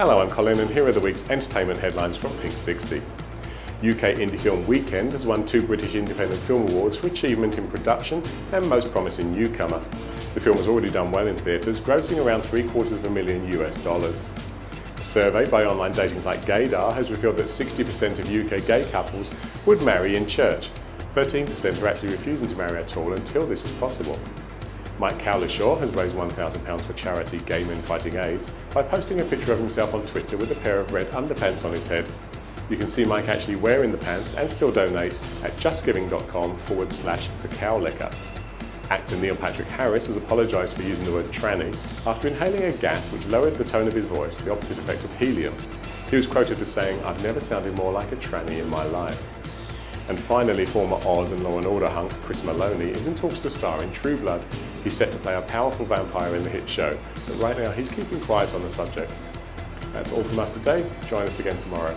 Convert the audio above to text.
Hello, I'm Colin and here are the week's entertainment headlines from Pink 60. UK Indie Film Weekend has won two British Independent Film Awards for achievement in production and most promising newcomer. The film has already done well in theatres, grossing around three quarters of a million US dollars. A survey by online dating site Gaydar has revealed that 60% of UK gay couples would marry in church. 13% are actually refusing to marry at all until this is possible. Mike Cowlishaw has raised £1,000 for charity Gay Men Fighting AIDS by posting a picture of himself on Twitter with a pair of red underpants on his head. You can see Mike actually wearing the pants and still donate at justgiving.com forward slash the cowlicker. Actor Neil Patrick Harris has apologised for using the word tranny after inhaling a gas which lowered the tone of his voice, the opposite effect of helium. He was quoted as saying, I've never sounded more like a tranny in my life. And finally, former Oz and Law and Order hunk Chris Meloni is in talks to star in True Blood. He's set to play a powerful vampire in the hit show, but right now he's keeping quiet on the subject. That's all from us today. Join us again tomorrow.